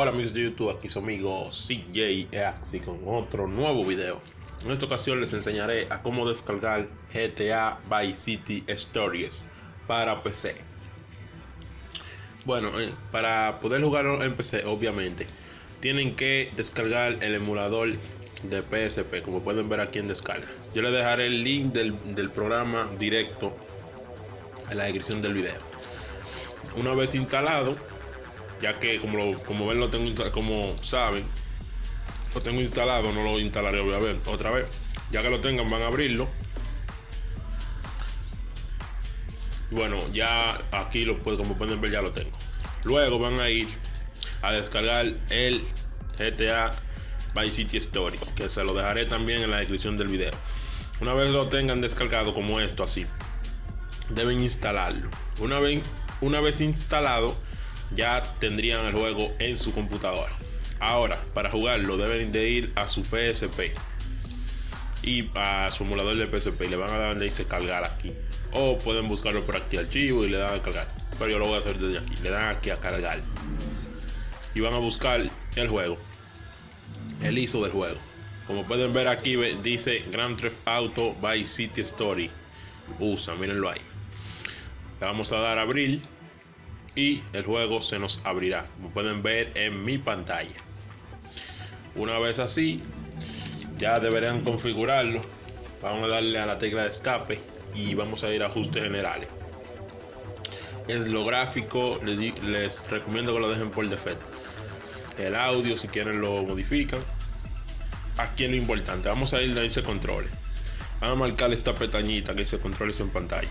amigos de YouTube, aquí su amigo CJ Axi con otro nuevo video. En esta ocasión les enseñaré a cómo descargar GTA Vice City Stories para PC. Bueno, eh, para poder jugarlo en PC, obviamente, tienen que descargar el emulador de PSP, como pueden ver aquí en descarga. Yo les dejaré el link del, del programa directo en la descripción del video. Una vez instalado, ya que como, lo, como ven lo tengo como saben lo tengo instalado no lo instalaré voy a ver otra vez. Ya que lo tengan van a abrirlo. Bueno ya aquí lo como pueden ver ya lo tengo. Luego van a ir a descargar el GTA Vice City Story que se lo dejaré también en la descripción del video. Una vez lo tengan descargado como esto así deben instalarlo. Una vez una vez instalado ya tendrían el juego en su computadora. Ahora, para jugarlo deben de ir a su PSP y a su emulador de PSP y le van a dar dice cargar aquí. O pueden buscarlo por aquí archivo y le dan a cargar. Pero yo lo voy a hacer desde aquí. Le dan aquí a cargar. Y van a buscar el juego. El ISO del juego. Como pueden ver aquí dice Grand Theft Auto by City Story. Usa, mírenlo ahí. Le vamos a dar a abrir y el juego se nos abrirá como pueden ver en mi pantalla. Una vez así ya deberán configurarlo. Vamos a darle a la tecla de escape y vamos a ir a ajustes generales. En lo gráfico les, recomiendo que lo dejen por defecto. El audio si quieren lo modifican. Aquí es lo importante vamos a ir a dice controles. Vamos a marcar esta pestañita que dice controles en pantalla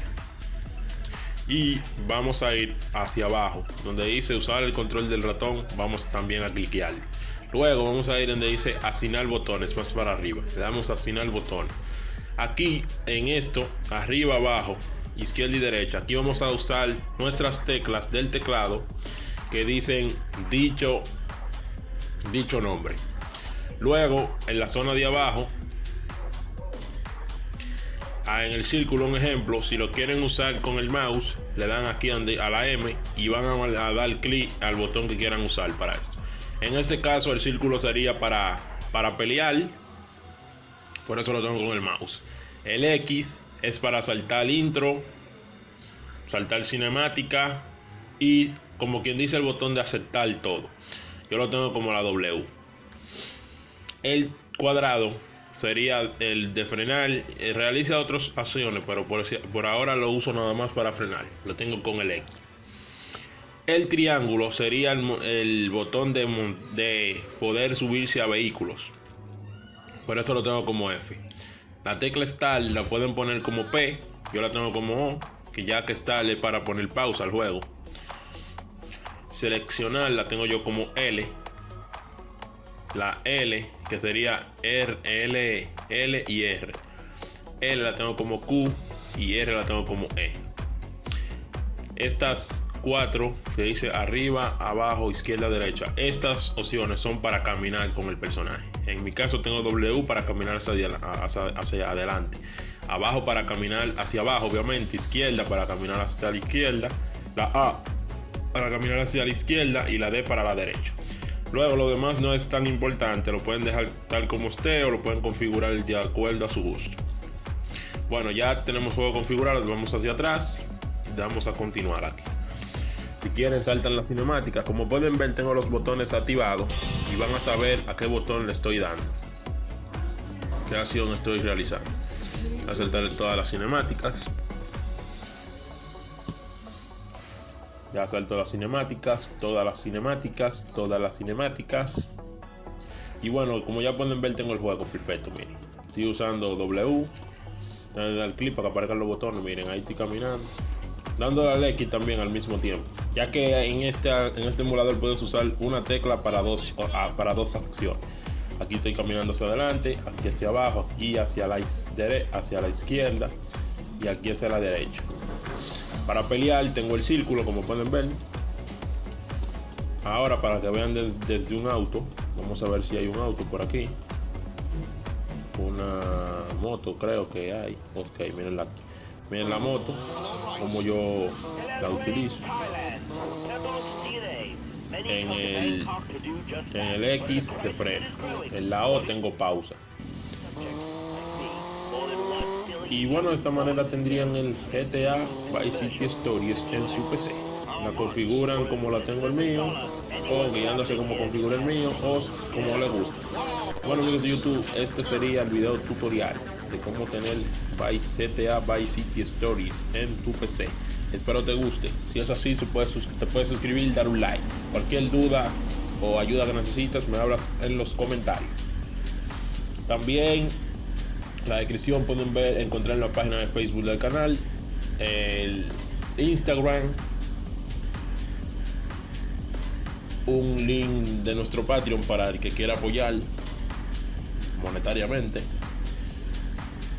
y vamos a ir hacia abajo donde dice usar el control del ratón vamos también a cliquear. Luego vamos a ir donde dice asignar botones más para arriba. Le damos asignar botón. Aquí en esto arriba abajo izquierda y derecha aquí vamos a usar nuestras teclas del teclado que dicen dicho dicho nombre. Luego en la zona de abajo en el círculo un ejemplo si lo quieren usar con el mouse le dan aquí a la M y van a, dar clic al botón que quieran usar para esto. En este caso el círculo sería para para pelear. Por eso lo tengo con el mouse. El X es para saltar intro saltar cinemática y como quien dice el botón de aceptar todo. Yo lo tengo como la W. El cuadrado sería el de frenar. Eh, realiza otras acciones, pero por, ahora lo uso nada más para frenar. Lo tengo con el X. El triángulo sería el, botón de, de, poder subirse a vehículos. Por eso lo tengo como F. La tecla Start la pueden poner como P. Yo la tengo como O. Que ya que Start es para poner pausa al juego. Seleccionar la tengo yo como L la L, que sería R, L, L y R. L la tengo como Q y R la tengo como E. Estas cuatro que dice arriba, abajo, izquierda, derecha. Estas opciones son para caminar con el personaje. En mi caso tengo W para caminar hacia, hacia adelante. Abajo para caminar hacia abajo, obviamente. Izquierda para caminar hacia la izquierda. La A para caminar hacia la izquierda y la D para la derecha. Luego lo demás no es tan importante, lo pueden dejar tal como esté o lo pueden configurar de acuerdo a su gusto. Bueno, ya tenemos juego configurado, vamos hacia atrás y vamos a continuar aquí. Si quieren saltan la cinemática, como pueden ver tengo los botones activados y van a saber a qué botón le estoy dando. Qué acción estoy realizando. A todas las cinemáticas. Ya salto las cinemáticas, todas las cinemáticas, todas las cinemáticas. Y bueno, como ya pueden ver, tengo el juego perfecto, miren. Estoy usando W. Dar clic para que aparezcan los botones, miren, ahí estoy caminando. Dándole al X también al mismo tiempo. Ya que en este, en este emulador puedes usar una tecla para dos, para dos acciones. Aquí estoy caminando hacia adelante, aquí hacia abajo, aquí hacia la, hacia la izquierda y aquí hacia la derecha. Para pelear tengo el círculo, como pueden ver. Ahora para que vean desde un auto, vamos a ver si hay un auto por aquí. Una moto creo que hay. Ok, miren la, miren la moto, como yo la utilizo. en el, en el X se frena. En la O tengo pausa. Y bueno, de esta manera tendrían el GTA Vice City Stories en su PC. La configuran como la tengo el mío, o guiándose como configura el mío, o como le gusta. Bueno amigos de YouTube, este sería el video tutorial de cómo tener Vice GTA Vice City Stories en tu PC. Espero te guste. Si es así, te puedes suscribir, dar un like. Cualquier duda o ayuda que necesites, me hablas en los comentarios. También la descripción pueden ver, encontrar en la página de Facebook del canal, el Instagram, un link de nuestro Patreon para el que quiera apoyar monetariamente.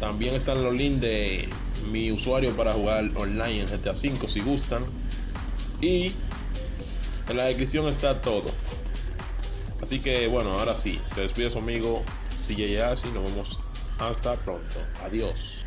También están los links de mi usuario para jugar online en GTA V si gustan. Y en la descripción está todo. Así que bueno, ahora sí, te despido amigo CJ Asi, nos vemos hasta pronto. Adiós.